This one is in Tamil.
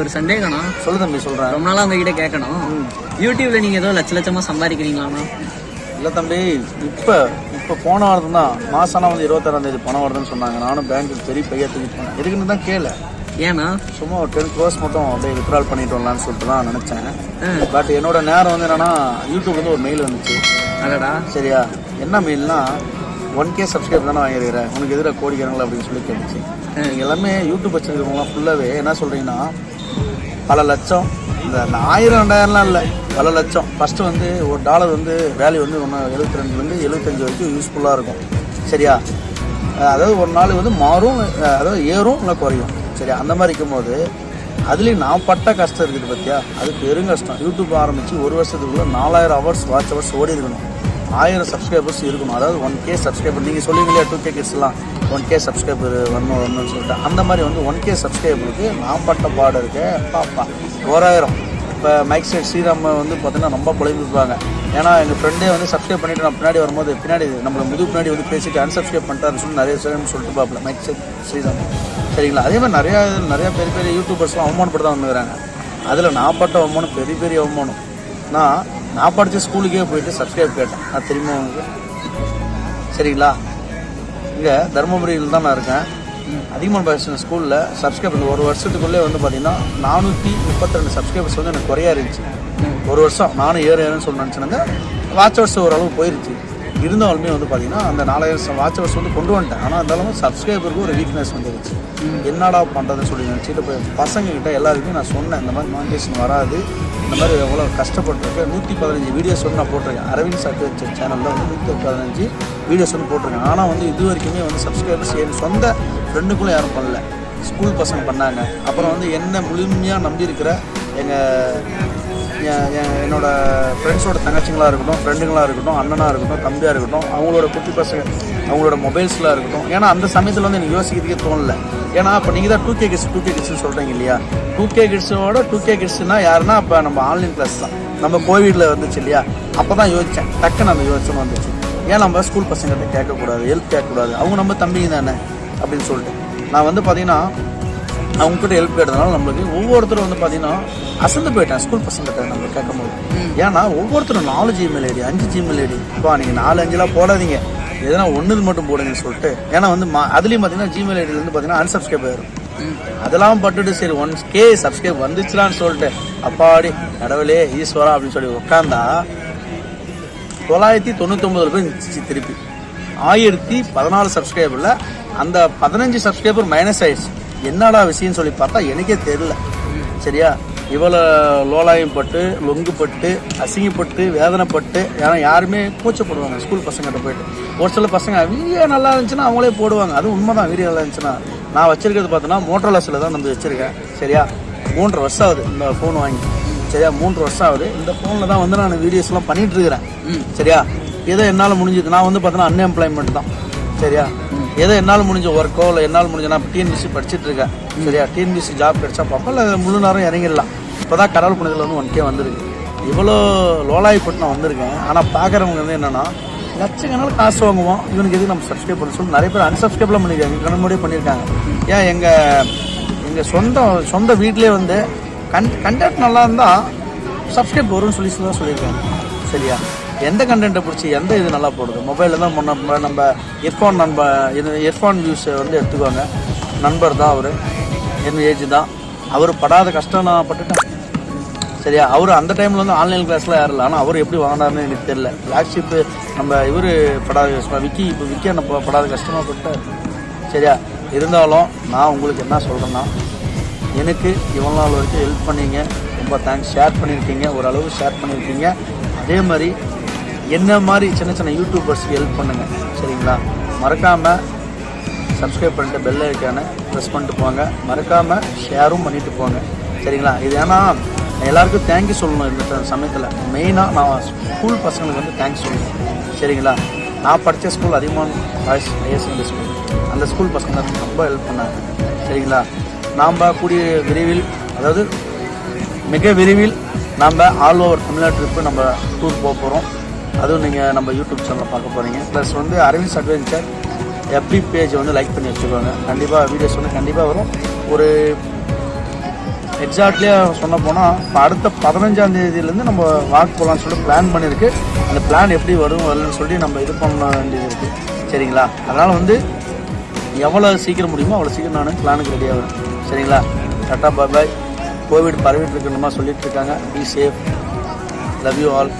ஒரு சந்தேகம்ண்ணா. சொல்லு தம்பி சொல்கிறேன் ரொம்ப நாளா உங்ககிட்ட கேட்கணும் யூடியூப்ல நீங்க ஏதோ லட்ச லட்சமா சம்பாதிக்கிறீங்களாண்ணா இல்லை தம்பி இப்போ இப்போ போன வாரம் தான் மாசானா வந்து இருபத்தாறாம் தேதி பணம் வருதுன்னு சொன்னாங்க. நானும் பேங்க்கு பெரிய பையா தூக்கிட்டு போனேன். எதுக்குன்னு தான் கேளு. ஏண்ணா? சும்மா ஒரு டென் க்ரோஸ் மட்டும் அப்படியே வித்ட்ரால் பண்ணிட்டு வரலான்னு சொல்லிட்டு தான் நினச்சேன். பட் என்னோட நேரம் வந்து என்னன்னா யூடியூப்லேருந்து ஒரு மெயில் வந்துச்சு. அடடா. சரியா? என்ன மெயில்னா ஒன் கே சப்ஸ்கிரைப் தானே வாங்கியிருக்கிற உனக்கு எதிராக கோடிக்கிறாங்களா அப்படின்னு சொல்லி கேட்டுச்சு. எல்லாமே யூடியூப் வச்சுருக்கிறவங்களாம் ஃபுல்லாகவே என்ன சொல்கிறீங்கன்னா பல லட்சம் இந்த ஆயிரம் ரெண்டாயிரம்லாம் இல்லை பல லட்சம். ஃபஸ்ட்டு வந்து ஒரு டாலர் வந்து வேல்யூ வந்து ஒன்று எழுபத்தி ரெண்டுலேருந்து எழுபத்தஞ்சு வரைக்கும் யூஸ்ஃபுல்லாக இருக்கும். சரியா? அதாவது ஒரு நாள் வந்து மாறும் அதாவது ஏறும் இல்லை குறையும். சரியா? அந்த மாதிரி இருக்கும்போது அதுலேயும் நான் பட்ட கஷ்டம் இருக்குது பார்த்தியா அது பெரும் கஷ்டம். யூடியூப் ஆரம்பித்து ஒரு வருஷத்துக்குள்ளே நாலாயிரம் ஹவர்ஸ் வாட்ச் ஹவர்ஸ் ஓடி இருக்கணும் ஆயிரம் சப்ஸ்கிரைபர்ஸ் இருக்கணும் அதாவது ஒன் கே சப்ஸ்கிரைபர் நீங்கள் சொல்லுவீங்களா டூ கே கிட்ஸ்லாம் ஒன் கே சப்ஸ்கிரைபர் வரணும் வரணும்னு சொல்லிட்டு. அந்த மாதிரி வந்து ஒன் கே சப்ஸ்கிரைபருக்கு நான் பட்ட பாடு இருக்கு. பாப்பா ஓராயிரம். இப்போ மைக் சைட் ஸ்ரீராம் வந்து பார்த்தீங்கன்னா ரொம்ப புலம்பிப்பாங்க ஏன்னா எங்கள் ஃப்ரெண்டே வந்து சப்ஸ்கிரைப் பண்ணிட்டு நான் பின்னாடி வரும்போது பின்னாடி நம்மளை முது பின்னாடி வந்து பேசிட்டு அன்சப்ஸ்கிரைப் பண்ணிட்டாருன்னு சொல்லி நிறைய விஷயம் சொல்லிட்டு பார்ப்பல மைக் சைட் ஸ்ரீராம். சரிங்களா? அதே மாதிரி நிறையா நிறையா பெரிய பெரிய யூடியூபர்ஸ்லாம் அவமானப்பட்டு தான் வந்துக்கிறாங்க அதில் நான் பட்ட அவமானம் பெரிய பெரிய அவமானம். நான் நான் படித்த ஸ்கூலுக்கே போயிட்டு சப்ஸ்கிரைப் கேட்டேன். நான் தெரியுமா உங்களுக்கு? சரிங்களா? இங்கே தருமபுரியில் தான் நான் இருக்கேன். அதிகமான பேசின ஸ்கூலில் சப்ஸ்கிரைப் இந்த ஒரு வருஷத்துக்குள்ளே வந்து பார்த்தீங்கன்னா நானூற்றி முப்பத்திரெண்டு சப்ஸ்கிரைபர்ஸ் வந்து எனக்கு குறையா இருந்துச்சு. ஒரு வருஷம் நானும் ஏற ஏறுன்னு சொல்லி நினச்சினாங்க வாட்ச் ஹவர்ஸ் ஓரளவு போயிருச்சு. இருந்தாலுமே வந்து பார்த்தீங்கன்னா அந்த நாலாயிரம் வாட்ச் ஹவர்ஸ் வந்து கொண்டு வந்துட்டேன். ஆனால் இருந்தாலும் சப்ஸ்கிரைபருக்கு ஒரு வீக்னஸ் வந்துருச்சு. என்னடா பண்ணுறதுன்னு சொல்லி நினச்சிட்டு போய் பசங்க கிட்ட எல்லாருக்குமே நான் சொன்னேன் இந்த மாதிரி மானிட்டேஷன் வராது. இந்த மாதிரி எவ்வளோ கஷ்டப்பட்டிருக்கேன் நூற்றி பதினஞ்சு வீடியோஸ் வந்து நான் போட்டிருக்கேன். அரவிந்த் சர்டிஃபிகேட் சேனலில் வந்து நூற்றி பதினஞ்சு வீடியோஸ் வந்து போட்டிருக்கேன். ஆனால் வந்து இது வரைக்குமே வந்து சப்ஸ்கிரைபர்ஸ் என் சொந்த ஃப்ரெண்டுக்குள்ளே யாரும் பண்ணல. ஸ்கூல் பசங்க பண்ணாங்க. அப்புறம் வந்து என்ன முழுமையாக நம்பியிருக்கிற எங்கள் என்னோட ஃப்ரெண்ட்ஸோட தங்கச்சிங்களாக இருக்கட்டும் ஃப்ரெண்டுங்களாக இருக்கட்டும் அண்ணனாக இருக்கட்டும் தம்பியாக இருக்கட்டும் அவங்களோட குட்டி பசங்க அவங்களோட மொபைல்ஸ்லாம் இருக்கட்டும். ஏன்னா அந்த சமயத்தில் வந்து எனக்கு யோசிக்கிறதுக்கே தோணல. ஏன்னா இப்போ நீங்கள் தான் two K kids two K கிட்ஸ்னு சொல்கிறீங்க இல்லையா? டூ கே கிட்ஸோட டூ கே கிட்ஸ்னா யாருன்னா இப்போ நம்ம ஆன்லைன் கிளாஸ் தான். நம்ம கோவிடில் வந்துச்சு இல்லையா? அப்போ தான் யோசித்தேன் டக்குன்னு அந்த யோசனை வந்துச்சு. ஏன் நம்ம ஸ்கூல் பசங்கள்கிட்ட கேட்கக்கூடாது? ஹெல்ப் கேட்கக்கூடாது? அவங்க நம்ம தம்பிங்க தானே? அப்படின்னு சொல்லிட்டு. நான் வந்து பார்த்தீங்கன்னா அவங்ககிட்ட ஹெல்ப் கேட்டதுனால நம்மளுக்கு ஒவ்வொருத்தரும் வந்து பார்த்தீங்கன்னா அசந்து போயிட்டேன் ஸ்கூல் பசங்கிட்ட நம்ம கேட்கும்போது. ஏன்னா ஒவ்வொருத்தரும் நாலு ஜிமெயில் ஐடி அஞ்சு ஜிமெயில் ஐடி இப்போ நீங்கள் நாலு அஞ்சுலாம் போடாதீங்க. எதனா ஒன்று மட்டும் போடுங்கன்னு சொல்லிட்டு ஏன்னா வந்து அதுலேயும் பார்த்தீங்கன்னா ஜிமெயில் ஐடியில் வந்து பார்த்தீங்கன்னா அன்சப்ஸ்கிரைப் ஆயிரும். அதெல்லாம் பட்டுட்டு சரி ஒன் கே சப்ஸ்கிரைப் வந்துச்சுலான்னு சொல்லிட்டு அப்பாடி கடவுளே ஈஸ்வரா அப்படின்னு சொல்லி உட்காந்தா தொள்ளாயிரத்தி தொண்ணூத்தொம்பதுல போய் நின்றுச்சு திருப்பி. ஆயிரத்தி பதினாலு சப்ஸ்கிரைபரில் அந்த பதினஞ்சு சப்ஸ்கிரைபர் மைனஸ் ஆயிடுச்சு. என்னடா விஷயம்னு சொல்லி பார்த்தா எனக்கே தெரியல. சரியா? இவ்வளோ லோலாயம் பட்டு லொங்கு பட்டு அசிங்கப்பட்டு வேதனைப்பட்டு ஏன்னா யாருமே கூச்சப்படுவாங்க. ஸ்கூல் பசங்கிட்ட போயிட்டு. ஒரு சில பசங்க வீடியோ நல்லா இருந்துச்சுன்னா அவங்களே போடுவாங்க. அது உண்மைதான் வீடியோ நல்லா இருந்துச்சுன்னா. நான் வச்சிருக்கிறது பார்த்தோன்னா மோட்டர்லஸில் தான் நம்ம வச்சிருக்கேன். சரியா? மூன்றரை வருஷம் ஆகுது இந்த ஃபோன் வாங்கி. சரியா? மூன்று வருஷம் ஆகுது. இந்த ஃபோனில் தான் வந்து நான் வீடியோஸ்லாம் பண்ணிட்டு இருக்கிறேன். சரியா? ஏதோ என்னால் முடிஞ்சது. நான் வந்து பார்த்தோன்னா அன்எம்ப்ளாய்மெண்ட் தான். சரியா? ஏதோ என்னால் முடிஞ்ச ஒர்க்கோ இல்லை என்னால் முடிஞ்ச நான் டிஎன்பிசி படிச்சுட்டு இருக்கேன். சரியா? டிஎன்பிசி ஜாப் கிடைச்சா பார்ப்போம். இல்லை முழு நேரம் இறங்கிடலாம். இப்போ தான் கடவுள் புனிதில் வந்து ஒன் கே வந்திருக்கு. இவ்வளோ லோலாய்ப்பட்டு நான் வந்திருக்கேன். ஆனால் பார்க்குறவங்க வந்து என்னென்னா லட்சக்கணக்கில் காசு வாங்குவோம். இவனுக்கு எதுக்கு நம்ம சப்ஸ்கிரைப் பண்ண சொல்லி. நிறைய பேர் அன்சப்ஸ்கிரைப்லாம் பண்ணியிருக்காங்க கண் முடியே பண்ணியிருக்காங்க ஏன் எங்கள் எங்கள் சொந்த சொந்த வீட்டிலே வந்து கன் கண்டக்ட் நல்லா இருந்தால் சப்ஸ்கிரைப் வரும்னு சொல்லி தான் சொல்லியிருக்காங்க. சரியா? எந்த கண்டென்ட்டை பிடிச்சி எந்த இது நல்லா போடுது? மொபைலில் தான் நம்ம நம்ம ஹெட்ஃபோன் நண்ப இது ஹெட்ஃபோன் வியூஸை வந்து எடுத்துக்கோங்க. நண்பர் தான் அவர். என் ஏஜ் தான். அவர் படாத கஷ்டம் நான் பட்டுட்டேன். சரியா? அவர் அந்த டைமில் வந்து ஆன்லைன் கிளாஸில் யாரும் இல்லை. ஆனால் அவர் எப்படி வாங்கினார்னு எனக்கு தெரியல. ஃப்ளாக்ஷிப்பு நம்ம இவர் படாத கஷ்டம் விக்கி இப்போ விக்கி என்ன படாத கஷ்டமாக பட்டார் சரியா? இருந்தாலும் நான் உங்களுக்கு என்ன சொல்கிறேன்னா எனக்கு இவ்வளோ நாள் வரைக்கும் ஹெல்ப் பண்ணீங்க. ரொம்ப தேங்க்ஸ் ஷேர் பண்ணியிருக்கீங்க ஓரளவு ஷேர் பண்ணியிருக்கீங்க அதே மாதிரி என்ன மாதிரி சின்ன சின்ன யூடியூபர்ஸ்க்கு ஹெல்ப் பண்ணுங்கள் சரிங்களா? மறக்காமல் சப்ஸ்கிரைப் பண்ணிட்டு பெல் ஐக்கான ப்ரெஸ் பண்ணிட்டு போங்க. மறக்காமல் ஷேரும் பண்ணிட்டு போங்க சரிங்களா? இது ஏன்னா எல்லாருக்கும் தேங்க்யூ சொல்லணும் இந்த சமயத்தில். மெயினாக நான் ஸ்கூல் பசங்களுக்கு வந்து தேங்க்ஸ் சொல்லணும் சரிங்களா? நான் படித்த ஸ்கூல் அதிகமான பாய்ஸ் ஹையர் செகண்டரி ஸ்கூல் அந்த ஸ்கூல் பசங்க ரொம்ப ஹெல்ப் பண்ணாங்க சரிங்களா? நாம் கூடிய விரைவில் அதாவது மிக விரைவில் நாம் ஆல் ஓவர் தமிழ்நாடு ட்ரிப்பு நம்ம டூர் போக போகிறோம் அதுவும் நீங்கள் நம்ம யூடியூப் சேனலில் பார்க்க போகிறீங்க ப்ளஸ் வந்து அரவிந்த் அட்வென்ச்சர் எஃபி பேஜ் வந்து லைக் பண்ணி வச்சுக்கோங்க. கண்டிப்பாக வீடியோஸ் வந்து கண்டிப்பாக வரும். ஒரு எக்ஸாக்ட்லியாக சொன்ன போனால் இப்போ அடுத்த பதினஞ்சாம் தேதியிலேருந்து நம்ம வாக் போகலான்னு சொல்லிட்டு பிளான் பண்ணியிருக்கு அந்த பிளான் எப்படி வரும் வரலன்னு சொல்லி நம்ம இது பண்ண வேண்டியது இருக்குது சரிங்களா? அதனால் வந்து எவ்வளோ சீக்கிரம் முடியுமோ அவ்வளோ சீக்கிரம் நான் பிளானுக்கு ரெடியாக ஆகிறேன் சரிங்களா? டாட்டா பாய் பாய் கோவிட் பரவிட்டு இருக்கணுமா சொல்லிட்டு இருக்காங்க. Be safe love you all